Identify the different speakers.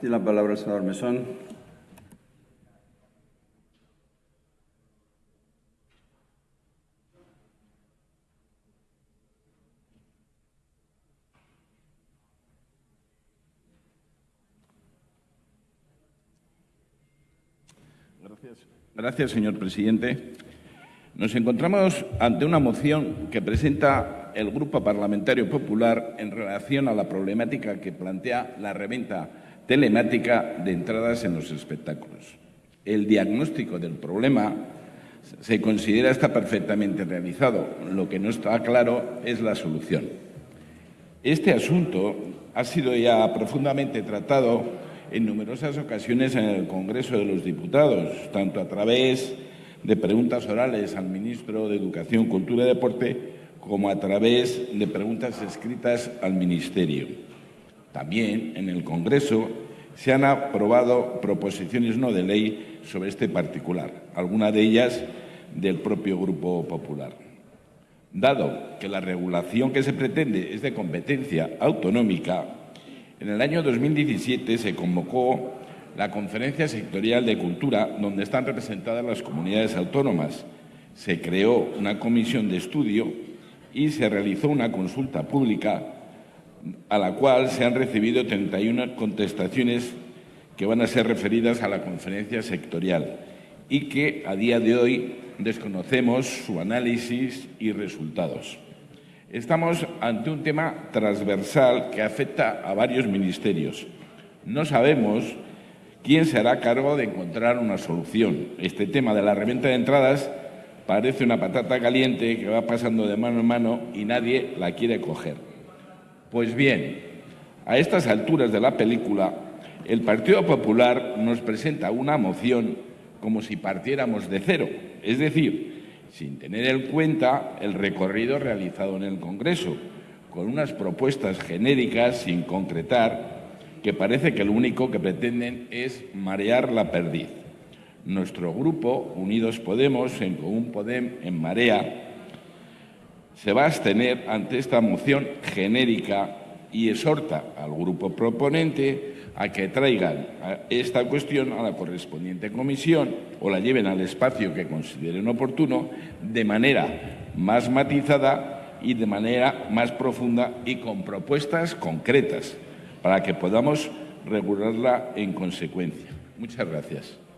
Speaker 1: Tiene la palabra el senador Mesón.
Speaker 2: Gracias, señor presidente. Nos encontramos ante una moción que presenta el Grupo Parlamentario Popular en relación a la problemática que plantea la reventa telemática de entradas en los espectáculos. El diagnóstico del problema se considera está perfectamente realizado. Lo que no está claro es la solución. Este asunto ha sido ya profundamente tratado en numerosas ocasiones en el Congreso de los Diputados, tanto a través de preguntas orales al ministro de Educación, Cultura y Deporte, como a través de preguntas escritas al Ministerio. También en el Congreso se han aprobado proposiciones no de ley sobre este particular, algunas de ellas del propio Grupo Popular. Dado que la regulación que se pretende es de competencia autonómica, en el año 2017 se convocó la Conferencia Sectorial de Cultura, donde están representadas las comunidades autónomas. Se creó una comisión de estudio y se realizó una consulta pública a la cual se han recibido 31 contestaciones que van a ser referidas a la conferencia sectorial y que a día de hoy desconocemos su análisis y resultados. Estamos ante un tema transversal que afecta a varios ministerios. No sabemos quién se hará cargo de encontrar una solución. Este tema de la reventa de entradas parece una patata caliente que va pasando de mano en mano y nadie la quiere coger. Pues bien, a estas alturas de la película, el Partido Popular nos presenta una moción como si partiéramos de cero, es decir, sin tener en cuenta el recorrido realizado en el Congreso, con unas propuestas genéricas sin concretar que parece que lo único que pretenden es marear la perdiz. Nuestro grupo, Unidos Podemos, en Común Podem, en Marea, se va a abstener ante esta moción genérica y exhorta al grupo proponente a que traigan esta cuestión a la correspondiente comisión o la lleven al espacio que consideren oportuno de manera más matizada y de manera más profunda y con propuestas concretas para que podamos regularla en consecuencia. Muchas gracias.